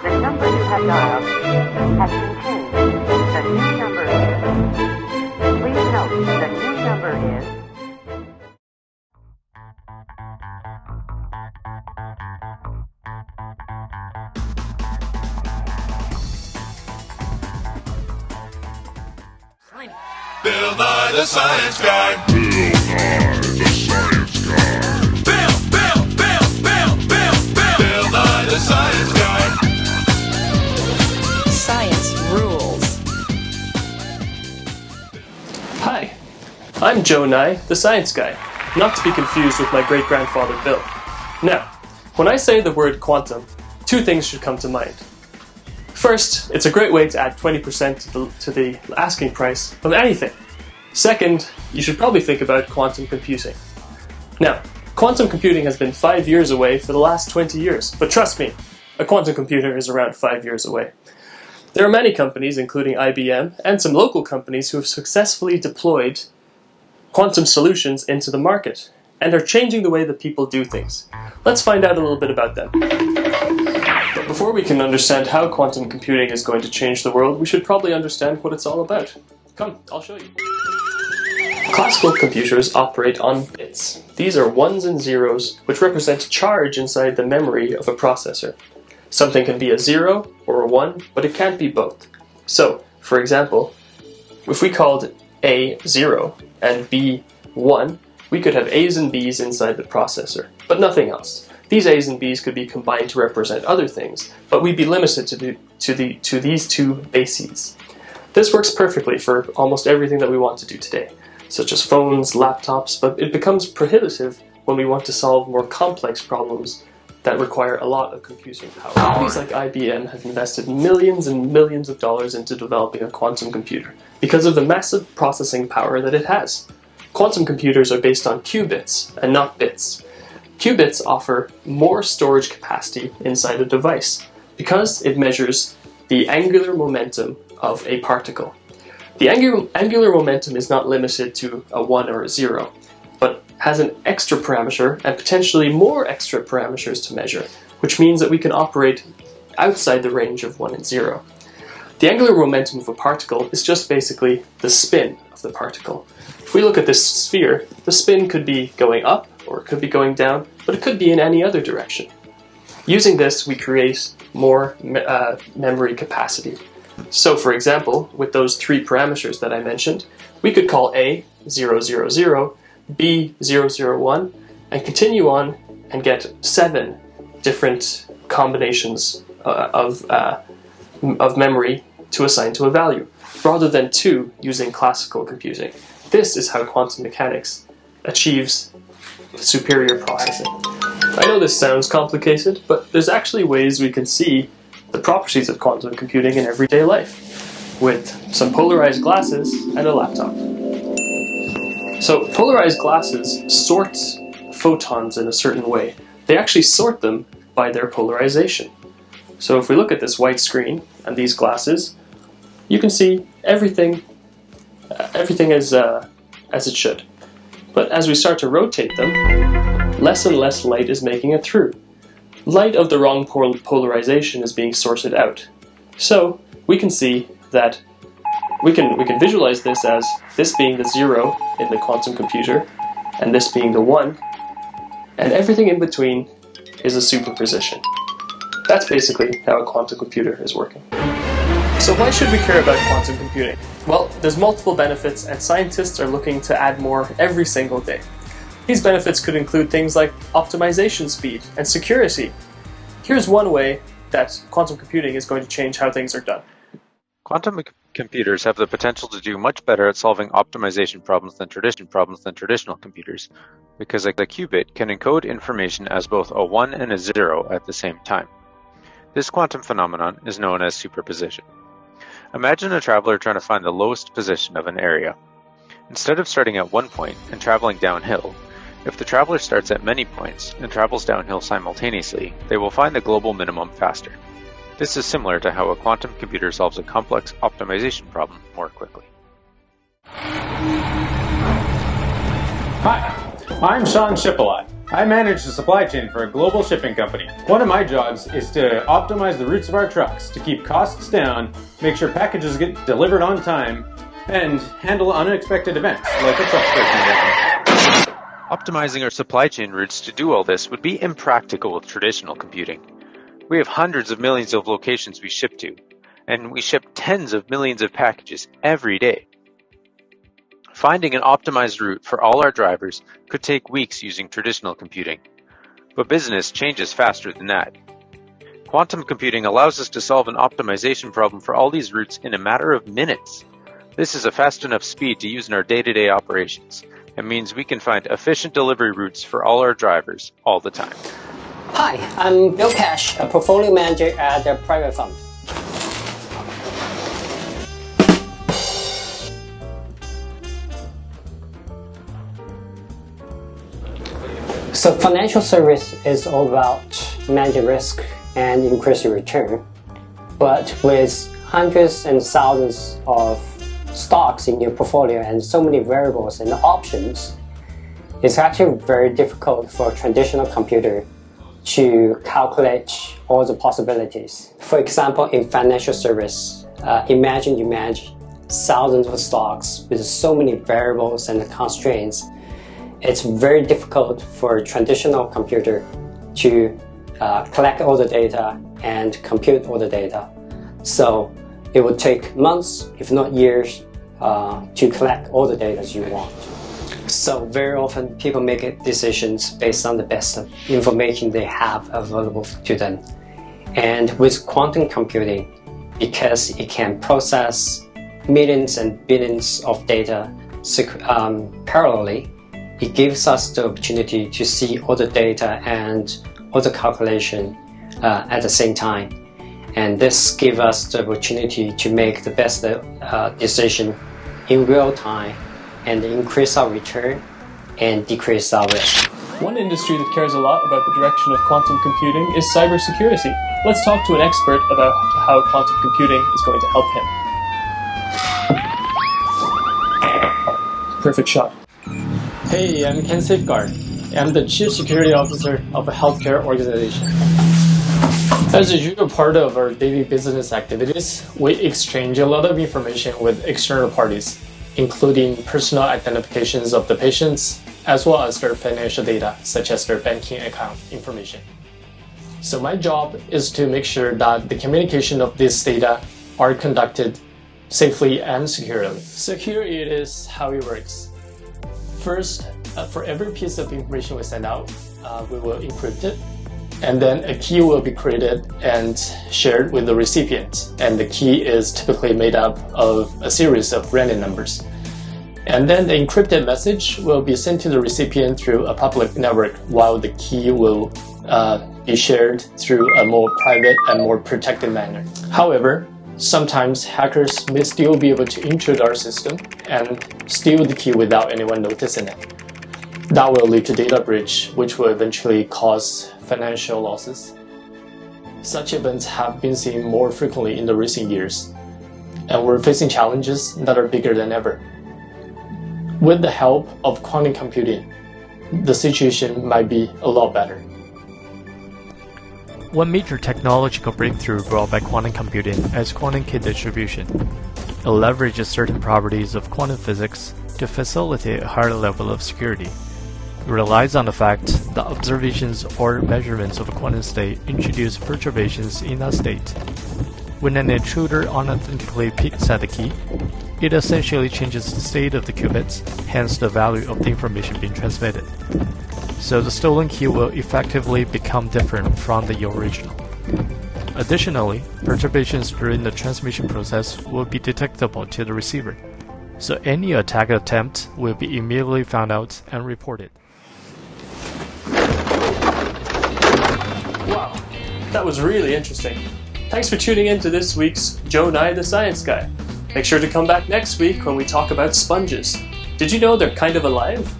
The number you have dialed has been changed. The new number is. Please note the new number is. Bill Nye the Science Guy. Bill, I'm Joe Nye, the science guy, not to be confused with my great grandfather Bill. Now, when I say the word quantum, two things should come to mind. First, it's a great way to add 20% to the, to the asking price of anything. Second, you should probably think about quantum computing. Now, quantum computing has been five years away for the last 20 years, but trust me, a quantum computer is around five years away. There are many companies, including IBM, and some local companies who have successfully deployed quantum solutions into the market and are changing the way that people do things. Let's find out a little bit about them. But before we can understand how quantum computing is going to change the world, we should probably understand what it's all about. Come, I'll show you. Classical computers operate on bits. These are ones and zeros, which represent charge inside the memory of a processor. Something can be a zero or a one, but it can't be both. So, for example, if we called A 0 and B 1, we could have A's and B's inside the processor, but nothing else. These A's and B's could be combined to represent other things, but we'd be limited to, the, to, the, to these two bases. This works perfectly for almost everything that we want to do today, such as phones, laptops, but it becomes prohibitive when we want to solve more complex problems that require a lot of computing power. Companies like IBM have invested millions and millions of dollars into developing a quantum computer because of the massive processing power that it has. Quantum computers are based on qubits and not bits. Qubits offer more storage capacity inside a device because it measures the angular momentum of a particle. The angular, momentum is not limited to a 1 or a 0, but has an extra parameter and potentially more extra parameters to measure, which means that we can operate outside the range of 1 and 0. The angular momentum of a particle is just basically the spin of the particle. If we look at this sphere, the spin could be going up or it could be going down, but it could be in any other direction. Using this, we create more me- uh, memory capacity. So, for example, with those three parameters that I mentioned, we could call A 000, B 001, and continue on and get seven different combinations uh, of, uh, of memory to assign to a value, rather than two using classical computing. This is how quantum mechanics achieves superior processing. I know this sounds complicated, but there's actually ways we can see the properties of quantum computing in everyday life with some polarized glasses and a laptop. So, polarized glasses sort photons in a certain way. They actually sort them by their polarization. So, if we look at this white screen and these glasses, you can see everything, uh, everything as uh, as it should. But as we start to rotate them, less and less light is making it through. Light of the wrong pol- polarization is being sorted out. So we can see that we can we can visualize this as this being the zero in the quantum computer, and this being the one, and everything in between is a superposition. That's basically how a quantum computer is working. So why should we care about quantum computing? Well, there's multiple benefits and scientists are looking to add more every single day. These benefits could include things like optimization speed and security. Here's one way that quantum computing is going to change how things are done. Quantum computers have the potential to do much better at solving optimization problems than traditional problems than traditional computers, because a, a qubit can encode information as both a 1 and a 0 at the same time. This quantum phenomenon is known as superposition. Imagine a traveler trying to find the lowest position of an area. Instead of starting at one point and traveling downhill, if the traveler starts at many points and travels downhill simultaneously, they will find the global minimum faster. This is similar to how a quantum computer solves a complex optimization problem more quickly. Hi, I'm Sean Shipalot. I manage the supply chain for a global shipping company. One of my jobs is to optimize the routes of our trucks to keep costs down, make sure packages get delivered on time, and handle unexpected events like a truck breaking down. Optimizing our supply chain routes to do all this would be impractical with traditional computing. We have hundreds of millions of locations we ship to, and we ship tens of millions of packages every day. Finding an optimized route for all our drivers could take weeks using traditional computing. But business changes faster than that. Quantum computing allows us to solve an optimization problem for all these routes in a matter of minutes. This is a fast enough speed to use in our day-to-day operations and means we can find efficient delivery routes for all our drivers all the time. Hi, I'm Bill Cash, a portfolio manager at a private fund. So financial service is all about managing risk and increasing return. But with hundreds and thousands of stocks in your portfolio and so many variables and options, it's actually very difficult for a traditional computer to calculate all the possibilities. For example, in financial service, uh, imagine you manage thousands of stocks with so many variables and constraints. It's very difficult for a traditional computer to uh, collect all the data and compute all the data. So it would take months, if not years, uh, to collect all the data you want. So very often people make decisions based on the best information they have available to them. And with quantum computing, because it can process millions and billions of data um, parallelly, it gives us the opportunity to see all the data and all the calculation uh, at the same time. And this gives us the opportunity to make the best uh, decision in real time and increase our return and decrease our risk. One industry that cares a lot about the direction of quantum computing is cybersecurity. Let's talk to an expert about how quantum computing is going to help him. Perfect shot. Hey, I'm Ken Safeguard. I'm the Chief Security Officer of a healthcare organization. As a usual part of our daily business activities, we exchange a lot of information with external parties, including personal identifications of the patients, as well as their financial data, such as their banking account information. So my job is to make sure that the communication of this data are conducted safely and securely. So here it is how it works. First, uh, for every piece of information we send out, uh, we will encrypt it and then a key will be created and shared with the recipient. And the key is typically made up of a series of random numbers. And then the encrypted message will be sent to the recipient through a public network while the key will uh, be shared through a more private and more protected manner. However, sometimes hackers may still be able to intrude our system and steal the key without anyone noticing it. That will lead to data breach, which will eventually cause financial losses. Such events have been seen more frequently in the recent years, and we're facing challenges that are bigger than ever. With the help of quantum computing, the situation might be a lot better. One major technological breakthrough brought by quantum computing is quantum key distribution. It leverages certain properties of quantum physics to facilitate a higher level of security It relies on the fact that observations or measurements of a quantum state introduce perturbations in that state. When an intruder unauthentically peeks at the key, it essentially changes the state of the qubits, hence the value of the information being transmitted. So the stolen key will effectively become different from the original. Additionally, perturbations during the transmission process will be detectable to the receiver, so any attack attempt will be immediately found out and reported. Wow, that was really interesting. Thanks for tuning in to this week's Joe Nye the Science Guy. Make sure to come back next week when we talk about sponges. Did you know they're kind of alive?